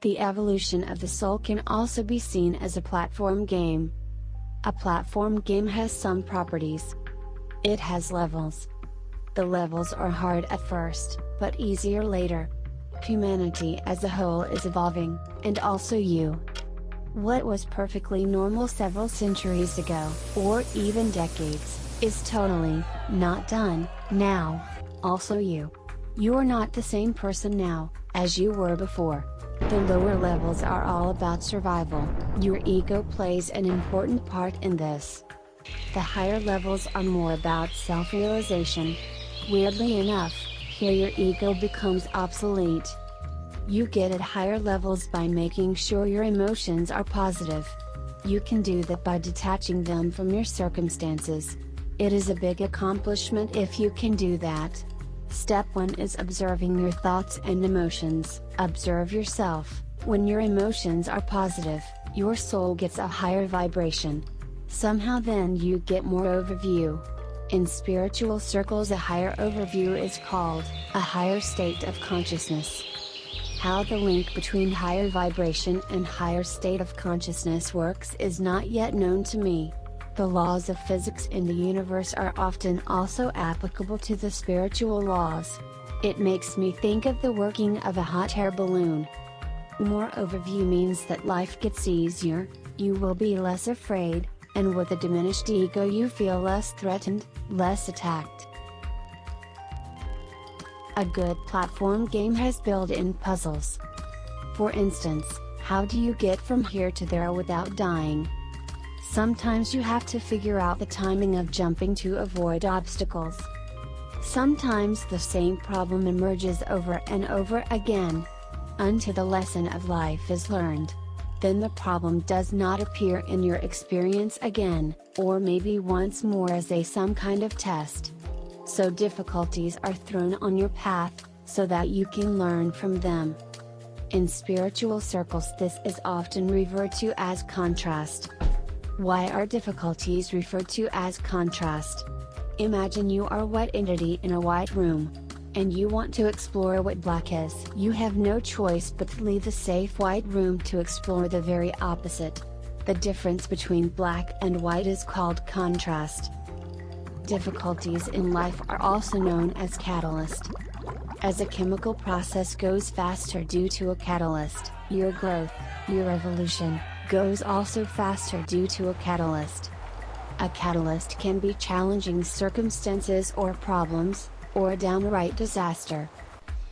The evolution of the soul can also be seen as a platform game. A platform game has some properties. It has levels. The levels are hard at first, but easier later. Humanity as a whole is evolving, and also you. What was perfectly normal several centuries ago, or even decades, is totally, not done, now. Also you. You are not the same person now, as you were before. The lower levels are all about survival, your ego plays an important part in this. The higher levels are more about self-realization. Weirdly enough, here your ego becomes obsolete. You get at higher levels by making sure your emotions are positive. You can do that by detaching them from your circumstances. It is a big accomplishment if you can do that. Step 1 is observing your thoughts and emotions. Observe yourself. When your emotions are positive, your soul gets a higher vibration. Somehow then you get more overview. In spiritual circles a higher overview is called, a higher state of consciousness. How the link between higher vibration and higher state of consciousness works is not yet known to me. The laws of physics in the universe are often also applicable to the spiritual laws. It makes me think of the working of a hot air balloon. More overview means that life gets easier, you will be less afraid, and with a diminished ego you feel less threatened, less attacked. A good platform game has built-in puzzles. For instance, how do you get from here to there without dying? Sometimes you have to figure out the timing of jumping to avoid obstacles. Sometimes the same problem emerges over and over again. Until the lesson of life is learned. Then the problem does not appear in your experience again, or maybe once more as a some kind of test so difficulties are thrown on your path, so that you can learn from them. In spiritual circles this is often referred to as contrast. Why are difficulties referred to as contrast? Imagine you are a white entity in a white room. And you want to explore what black is. You have no choice but to leave the safe white room to explore the very opposite. The difference between black and white is called contrast. Difficulties in life are also known as catalyst. As a chemical process goes faster due to a catalyst, your growth, your evolution, goes also faster due to a catalyst. A catalyst can be challenging circumstances or problems, or a downright disaster.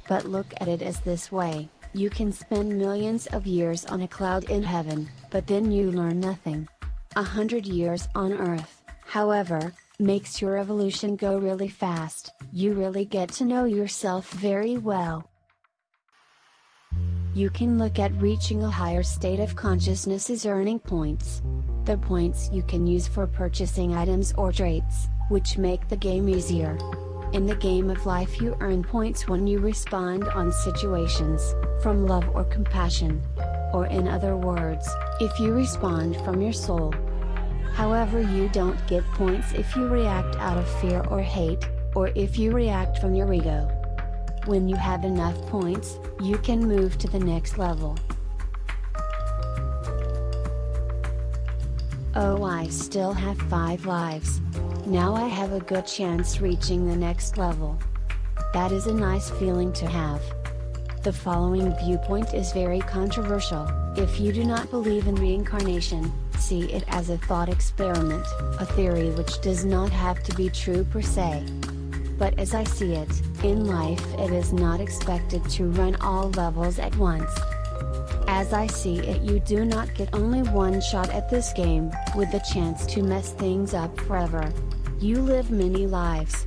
But look at it as this way, you can spend millions of years on a cloud in heaven, but then you learn nothing. A hundred years on earth, however, makes your evolution go really fast, you really get to know yourself very well. You can look at reaching a higher state of consciousness as earning points. The points you can use for purchasing items or traits, which make the game easier. In the game of life you earn points when you respond on situations, from love or compassion. Or in other words, if you respond from your soul, However you don't get points if you react out of fear or hate, or if you react from your ego. When you have enough points, you can move to the next level. Oh I still have 5 lives. Now I have a good chance reaching the next level. That is a nice feeling to have. The following viewpoint is very controversial, if you do not believe in reincarnation, see it as a thought experiment, a theory which does not have to be true per se. But as I see it, in life it is not expected to run all levels at once. As I see it you do not get only one shot at this game, with the chance to mess things up forever. You live many lives.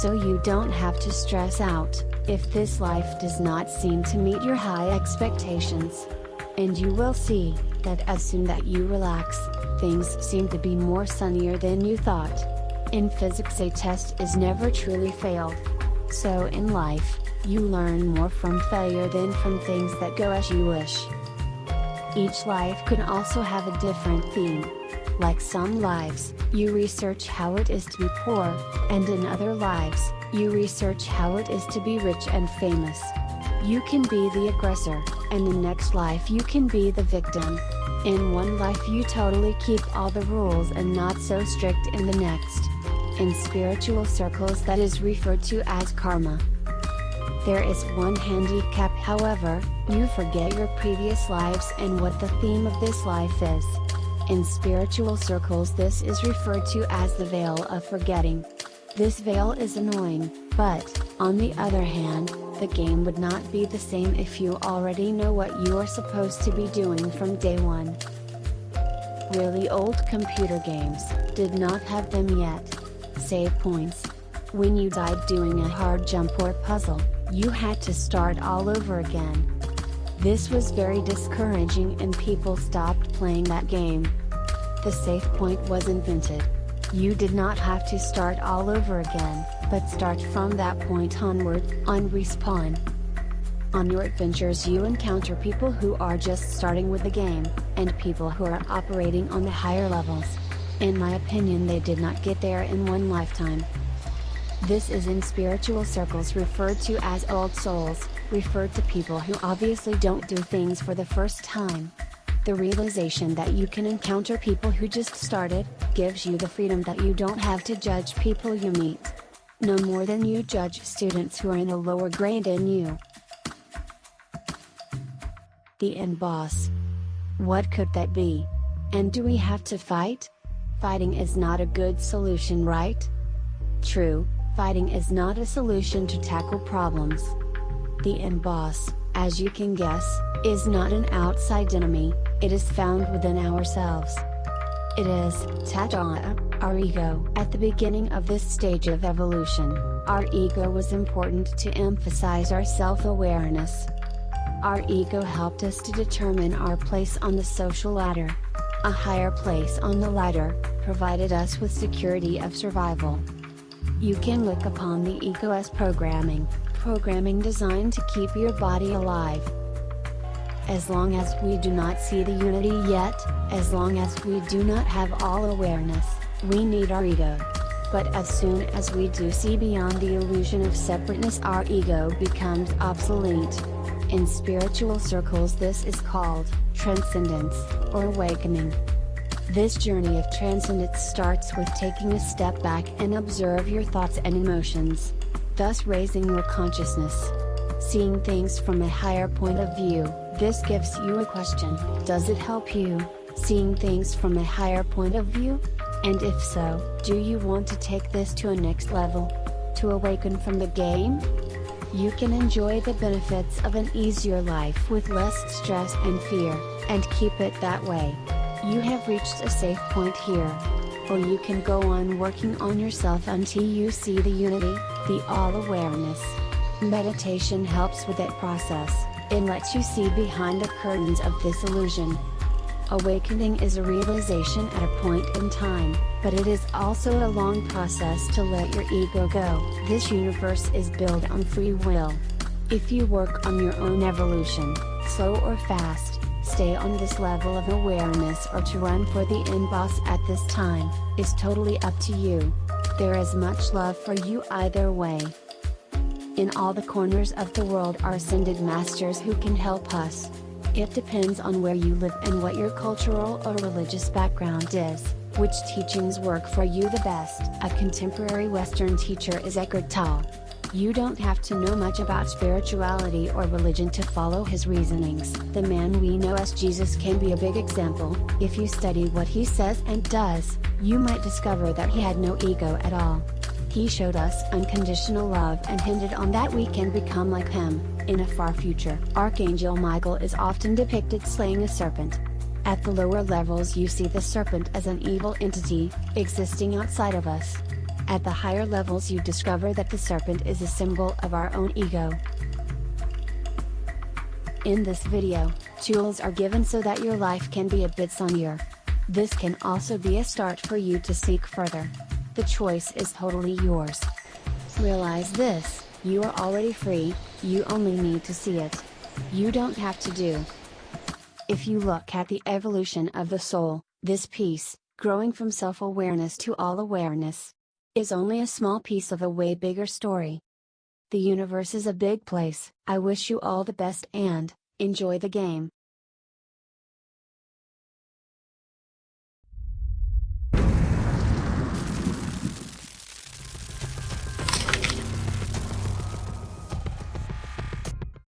So you don't have to stress out, if this life does not seem to meet your high expectations. And you will see, that as soon that you relax, things seem to be more sunnier than you thought. In physics a test is never truly failed. So in life, you learn more from failure than from things that go as you wish. Each life can also have a different theme. Like some lives, you research how it is to be poor, and in other lives, you research how it is to be rich and famous. You can be the aggressor, and the next life you can be the victim. In one life you totally keep all the rules and not so strict in the next. In spiritual circles that is referred to as karma. There is one handicap however, you forget your previous lives and what the theme of this life is. In spiritual circles this is referred to as the veil of forgetting. This veil is annoying, but, on the other hand, the game would not be the same if you already know what you are supposed to be doing from day one. Really old computer games, did not have them yet. Save points. When you died doing a hard jump or puzzle, you had to start all over again. This was very discouraging and people stopped playing that game. The save point was invented. You did not have to start all over again, but start from that point onward, on respawn. On your adventures you encounter people who are just starting with the game, and people who are operating on the higher levels. In my opinion they did not get there in one lifetime. This is in spiritual circles referred to as old souls, referred to people who obviously don't do things for the first time. The realization that you can encounter people who just started, gives you the freedom that you don't have to judge people you meet. No more than you judge students who are in a lower grade than you. The end boss. What could that be? And do we have to fight? Fighting is not a good solution right? True, Fighting is not a solution to tackle problems. The end boss, as you can guess, is not an outside enemy, it is found within ourselves. It is, Tata, our ego. At the beginning of this stage of evolution, our ego was important to emphasize our self-awareness. Our ego helped us to determine our place on the social ladder. A higher place on the ladder, provided us with security of survival. You can look upon the ego as programming, programming designed to keep your body alive. As long as we do not see the unity yet, as long as we do not have all awareness, we need our ego. But as soon as we do see beyond the illusion of separateness our ego becomes obsolete. In spiritual circles this is called, transcendence, or awakening. This journey of transcendence starts with taking a step back and observe your thoughts and emotions, thus raising your consciousness. Seeing things from a higher point of view, this gives you a question, does it help you, seeing things from a higher point of view? And if so, do you want to take this to a next level? To awaken from the game? You can enjoy the benefits of an easier life with less stress and fear, and keep it that way. You have reached a safe point here. Or you can go on working on yourself until you see the unity, the all-awareness. Meditation helps with that process, it lets you see behind the curtains of this illusion. Awakening is a realization at a point in time, but it is also a long process to let your ego go. This universe is built on free will. If you work on your own evolution, slow or fast, stay on this level of awareness or to run for the end boss at this time, is totally up to you. There is much love for you either way. In all the corners of the world are ascended masters who can help us. It depends on where you live and what your cultural or religious background is, which teachings work for you the best. A contemporary Western teacher is Eckhart Tolle. You don't have to know much about spirituality or religion to follow his reasonings. The man we know as Jesus can be a big example, if you study what he says and does, you might discover that he had no ego at all. He showed us unconditional love and hinted on that we can become like him, in a far future. Archangel Michael is often depicted slaying a serpent. At the lower levels you see the serpent as an evil entity, existing outside of us. At the higher levels you discover that the serpent is a symbol of our own ego. In this video, tools are given so that your life can be a bit sunnier. This can also be a start for you to seek further. The choice is totally yours. Realize this, you are already free, you only need to see it. You don't have to do. If you look at the evolution of the soul, this piece, growing from self-awareness to all-awareness, is only a small piece of a way bigger story. The universe is a big place. I wish you all the best and, enjoy the game.